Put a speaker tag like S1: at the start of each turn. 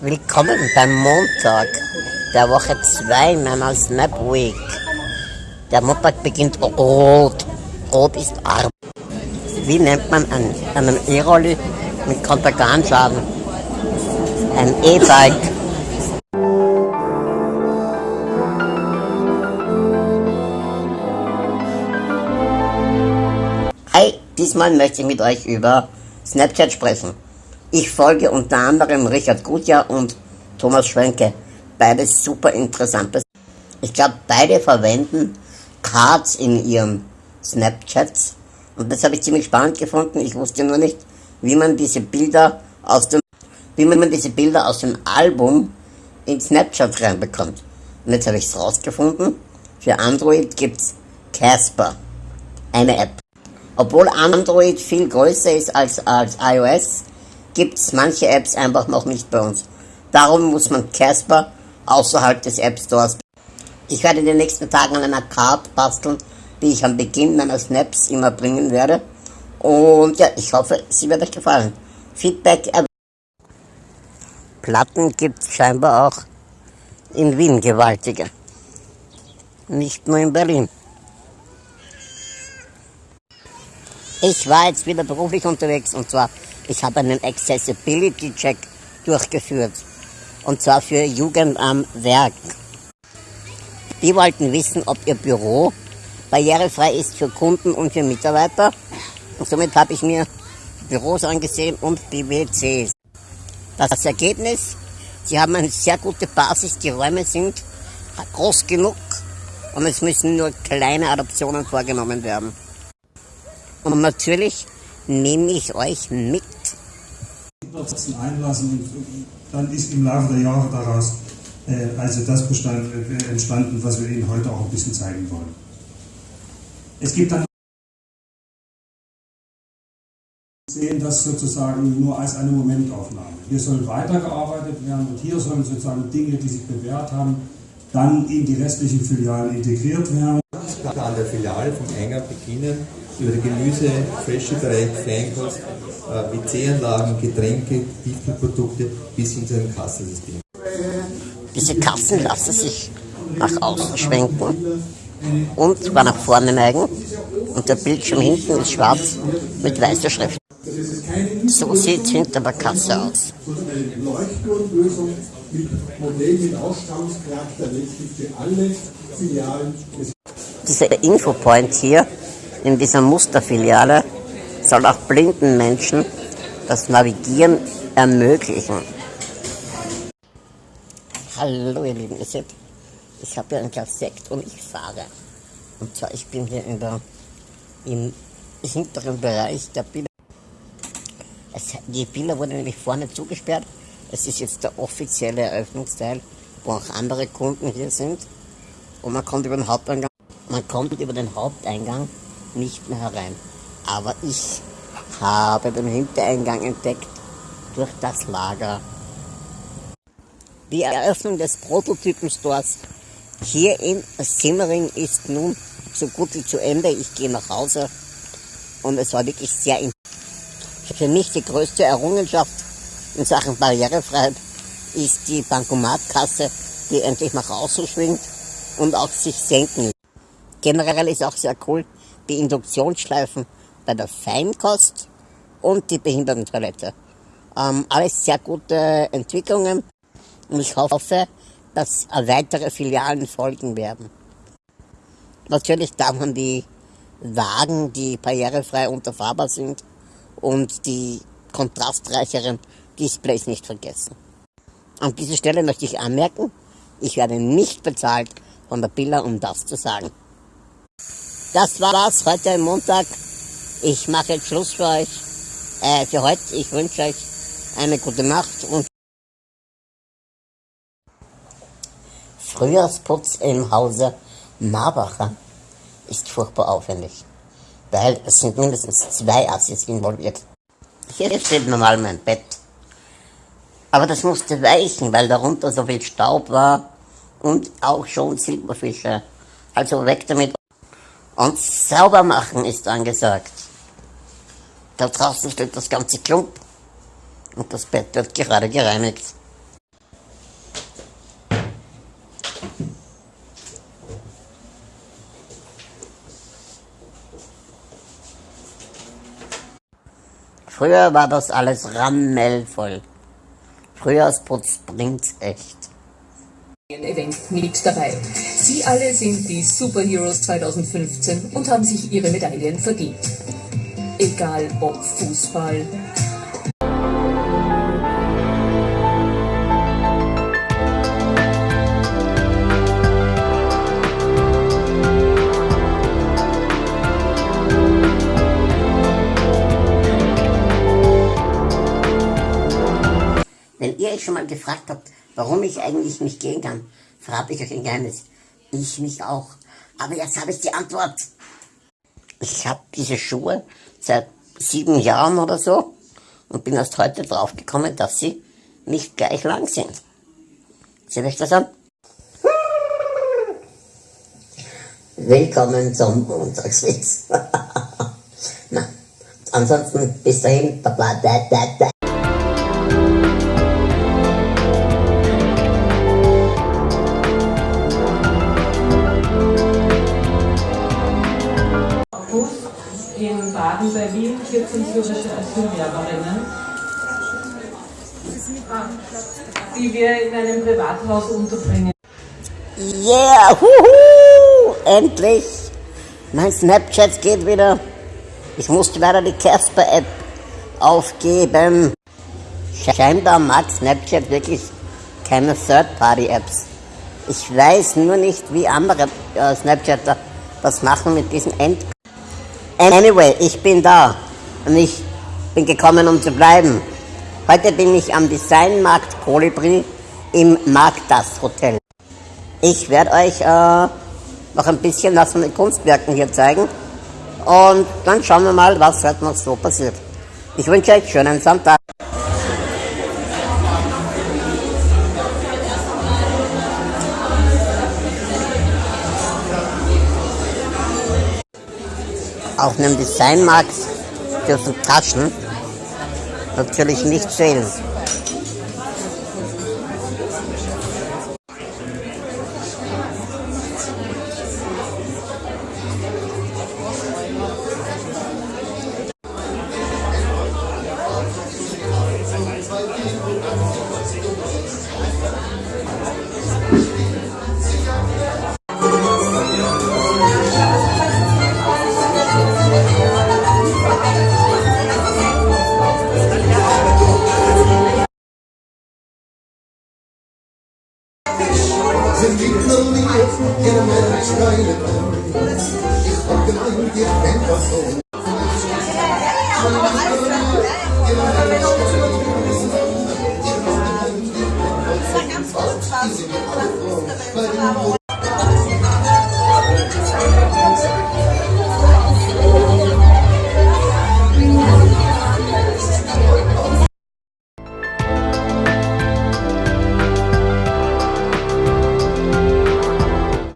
S1: Willkommen beim Montag der Woche 2 meiner Snap Week. Der Montag beginnt rot. Rot ist arm. Wie nennt man einen, einen E-Rolli mit Konterganschaden? Ein E-Bike. Hi, diesmal möchte ich mit euch über Snapchat sprechen. Ich folge unter anderem Richard Gutjahr und Thomas Schwenke. Beides super interessante. Ich glaube, beide verwenden Cards in ihren Snapchats. Und das habe ich ziemlich spannend gefunden. Ich wusste nur nicht, wie man diese Bilder aus dem, wie man diese Bilder aus dem Album in Snapchat reinbekommt. Und jetzt habe ich es rausgefunden. Für Android gibt's Casper. Eine App. Obwohl Android viel größer ist als, als iOS, gibt es manche Apps einfach noch nicht bei uns. Darum muss man Casper außerhalb des App Stores. Ich werde in den nächsten Tagen an einer Card basteln, die ich am Beginn meiner Snaps immer bringen werde. Und ja, ich hoffe, sie wird euch gefallen. Feedback. Platten gibt es scheinbar auch in Wien gewaltige. Nicht nur in Berlin. Ich war jetzt wieder beruflich unterwegs und zwar ich habe einen Accessibility Check durchgeführt. Und zwar für Jugend am Werk. Die wollten wissen, ob ihr Büro barrierefrei ist für Kunden und für Mitarbeiter. Und somit habe ich mir Büros angesehen und die WCs. Das Ergebnis, sie haben eine sehr gute Basis, die Räume sind groß genug und es müssen nur kleine Adaptionen vorgenommen werden. Und natürlich nehme ich euch mit.
S2: Einlassen und dann ist im Laufe der Jahre daraus äh, also das bestand, äh, entstanden, was wir Ihnen heute auch ein bisschen zeigen wollen. Es gibt dann sehen das sozusagen nur als eine Momentaufnahme. Hier soll weitergearbeitet werden und hier sollen sozusagen Dinge, die sich bewährt haben, dann in die restlichen Filialen integriert werden.
S3: An der Filiale vom Eingang beginnen über die Gemüse, Fresche-Bereich, Feinkost, äh, WC-Anlagen, Getränke, Tiefkühlprodukte bis hin zu einem Kassensystem.
S1: Diese Kassen lassen sich nach außen schwenken und zwar nach vorne neigen und der Bildschirm hinten ist schwarz mit weißer Schrift. So sieht es hinter der Kasse aus. Dieser Infopoint hier in dieser Musterfiliale soll auch blinden Menschen das Navigieren ermöglichen. Hallo ihr Lieben, ihr seht, ich habe hier ein Glas Sekt und ich fahre. Und zwar, ich bin hier in der, im hinteren Bereich der Villa. Es, die Villa wurde nämlich vorne zugesperrt. Es ist jetzt der offizielle Eröffnungsteil, wo auch andere Kunden hier sind. Und man kommt über den Haupteingang, man kommt über den Haupteingang nicht mehr herein. Aber ich habe den Hintereingang entdeckt durch das Lager. Die Eröffnung des Prototypen-Stores hier in Simmering ist nun so gut wie zu Ende. Ich gehe nach Hause und es war wirklich sehr Für mich die größte Errungenschaft in Sachen Barrierefreiheit ist die Bankomatkasse, die endlich nach außen schwingt und auch sich senken. Generell ist auch sehr cool, die Induktionsschleifen bei der Feinkost und die Behindertentoilette. Ähm, alles sehr gute Entwicklungen und ich hoffe, dass weitere Filialen folgen werden. Natürlich darf man die Wagen, die barrierefrei unterfahrbar sind und die kontrastreicheren Displays nicht vergessen. An dieser Stelle möchte ich anmerken, ich werde nicht bezahlt von der Billa, um das zu sagen. Das war's heute Montag. Ich mache jetzt Schluss für euch. Äh, für heute. Ich wünsche euch eine gute Nacht und Frühjahrsputz im Hause Marbacher ist furchtbar aufwendig, weil es sind mindestens zwei Assis involviert. Hier steht normal mein Bett. Aber das musste weichen, weil darunter so viel Staub war und auch schon Silberfische. Also weg damit und sauber machen ist angesagt. Da draußen steht das ganze Klump und das Bett wird gerade gereinigt. Früher war das alles rammelvoll. Frühjahrsputz bringt's echt.
S4: Event mit dabei. Sie alle sind die Superheroes 2015 und haben sich ihre Medaillen verdient. Egal ob Fußball,
S1: Wenn ihr euch schon mal gefragt habt, warum ich eigentlich nicht gehen kann, verrate ich euch ein Geheimnis. Ich mich auch. Aber jetzt habe ich die Antwort. Ich habe diese Schuhe seit sieben Jahren oder so und bin erst heute draufgekommen, dass sie nicht gleich lang sind. Seht euch das an? Willkommen zum Montagswitz. Ansonsten bis dahin.
S5: In Wien 14 syrische Asylwerberinnen, die wir in einem Privathaus unterbringen.
S1: Yeah, huhu, endlich. Mein Snapchat geht wieder. Ich musste leider die Casper-App aufgeben. Scheinbar mag Snapchat wirklich keine Third-Party-Apps. Ich weiß nur nicht, wie andere äh, Snapchatter das machen mit diesem End. Anyway, ich bin da und ich bin gekommen, um zu bleiben. Heute bin ich am Designmarkt Kolibri im Marktas Hotel. Ich werde euch äh, noch ein bisschen was von den Kunstwerken hier zeigen und dann schauen wir mal, was heute noch so passiert. Ich wünsche euch schönen Sonntag. Auf einem Designmarkt dürfen Taschen natürlich nicht fehlen.
S6: Sind die Knulli in Mensch keine Ich hab gemeint,